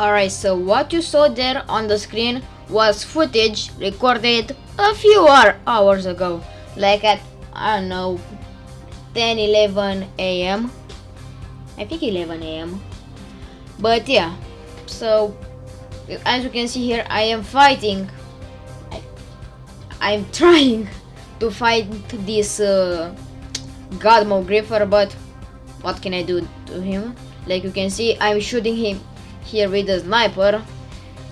Alright, so what you saw there on the screen was footage recorded a few hours ago, like at, I don't know, 10 11 am. I think 11 am. But yeah, so as you can see here, I am fighting. I, am trying to fight this uh, God Mode Griefer, but what can I do to him? Like you can see, I'm shooting him here with the sniper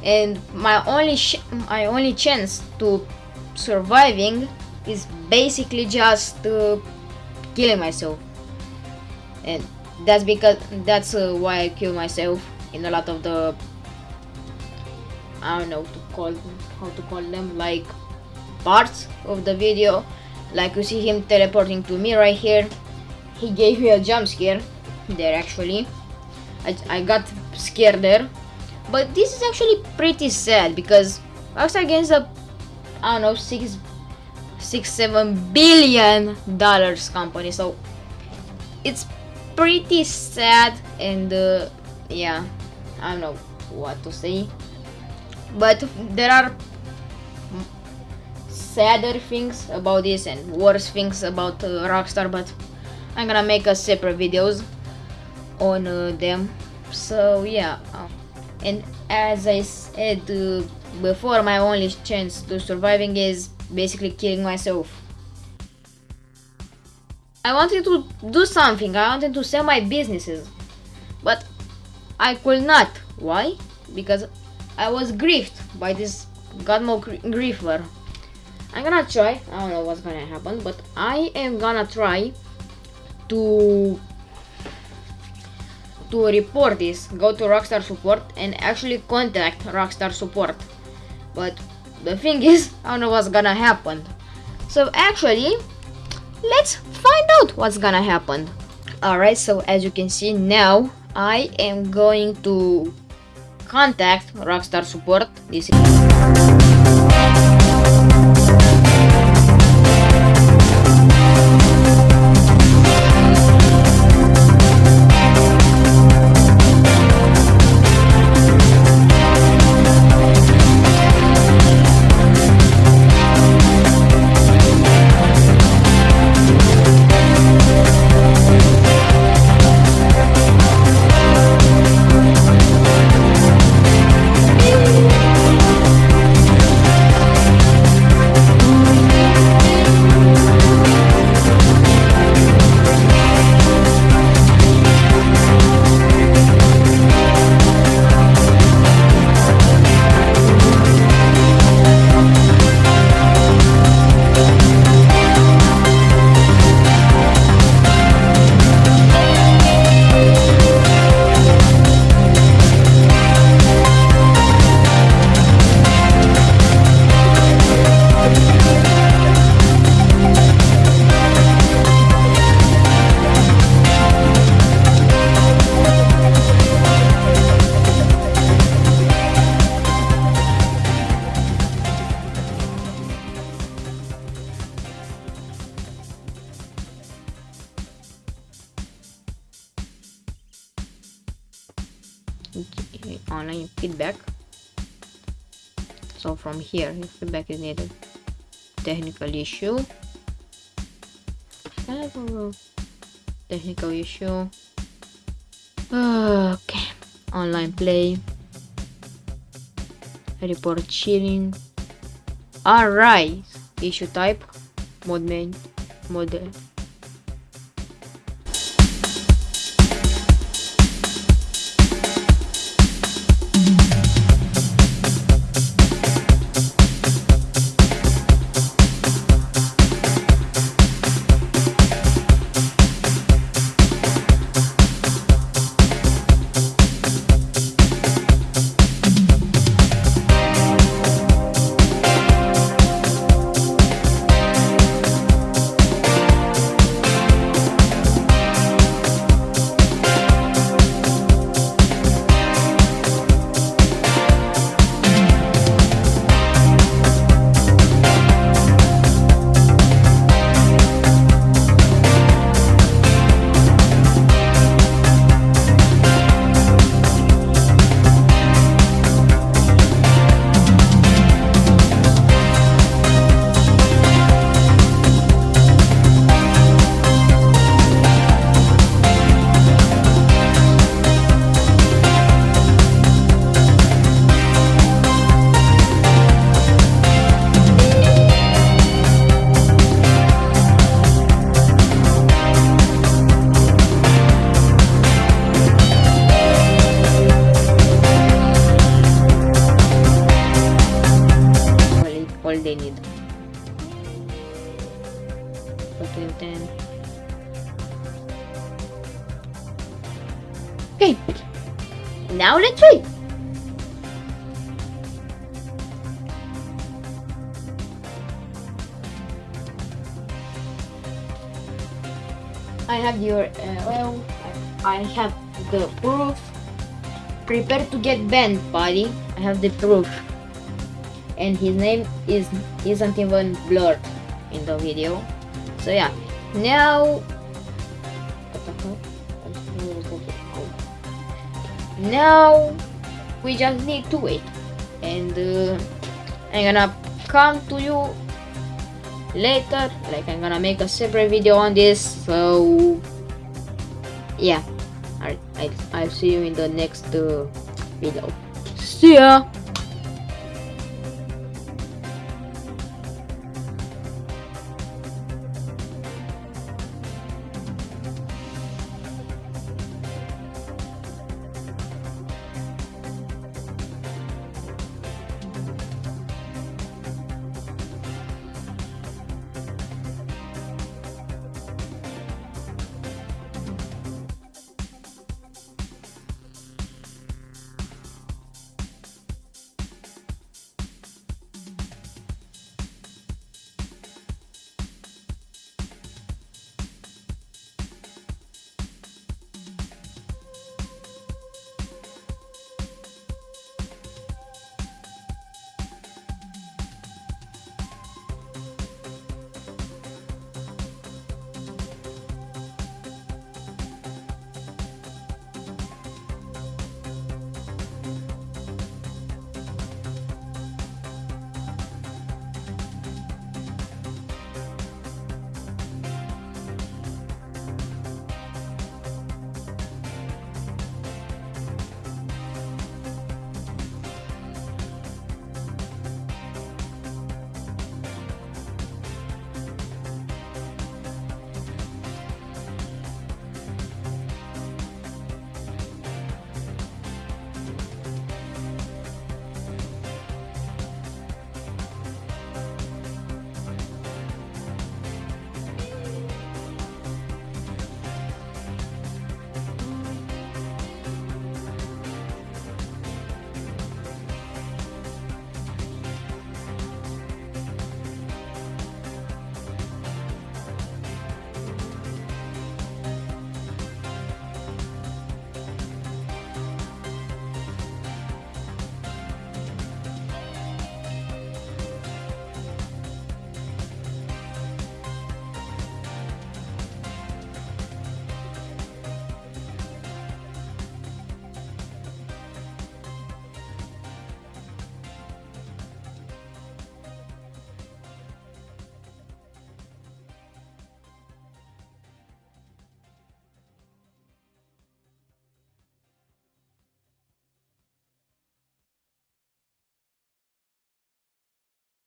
and my only my only chance to surviving is basically just uh, killing myself. And that's because that's uh, why I kill myself in a lot of the I don't know to call how to call them like parts of the video. Like you see him teleporting to me right here. He gave me a jump scare there actually I, I got scared there. But this is actually pretty sad because Rockstar Games a I don't know six six seven billion dollars company. So it's pretty sad and uh, yeah I don't know what to say. But there are sadder things about this and worse things about uh, Rockstar but I'm gonna make a separate videos on them. So yeah um, and as I said uh, before my only chance to surviving is basically killing myself. I wanted to do something I wanted to sell my businesses but I could not. Why? Because I was griefed by this God Mode griefer. I'm gonna try I don't know what's gonna happen but I am gonna try to to report this, go to Rockstar Support and actually contact Rockstar Support. But the thing is, I don't know what's gonna happen. So actually, let's find out what's gonna happen. Alright, so as you can see now, I am going to contact Rockstar Support. This is online feedback. So from here feedback is needed technical issue. Technical issue. Okay online play. Report cheating. All right issue type. Mode main they need. Okay. Now let's wait. I have your uh, well. I have the proof. Prepare to get banned, buddy. I have the proof and his name is isn't even blurred in the video. So yeah. Now now we just need to wait. And uh, I'm gonna come to you later. Like I'm gonna make a separate video on this. So yeah. Alright, I'll, I'll see you in the next uh, video. See ya